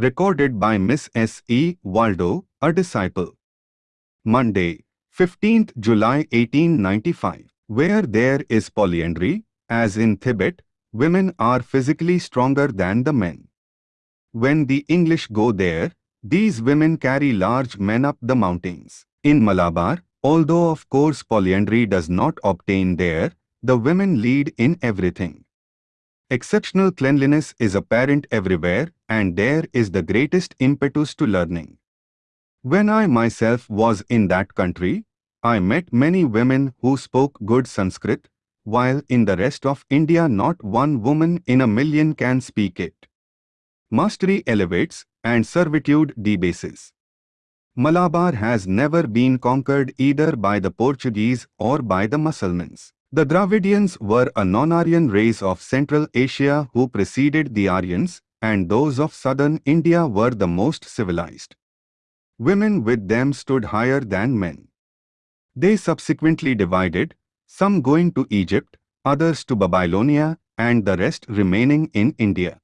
Recorded by Miss S. E. Waldo, a disciple. Monday, 15th July 1895. Where there is polyandry, as in Tibet, women are physically stronger than the men. When the English go there, these women carry large men up the mountains. In Malabar, although of course polyandry does not obtain there, the women lead in everything. Exceptional cleanliness is apparent everywhere and there is the greatest impetus to learning. When I myself was in that country, I met many women who spoke good Sanskrit, while in the rest of India not one woman in a million can speak it. Mastery elevates and servitude debases. Malabar has never been conquered either by the Portuguese or by the Mussulmans. The Dravidians were a non-Aryan race of Central Asia who preceded the Aryans, and those of southern India were the most civilized. Women with them stood higher than men. They subsequently divided, some going to Egypt, others to Babylonia, and the rest remaining in India.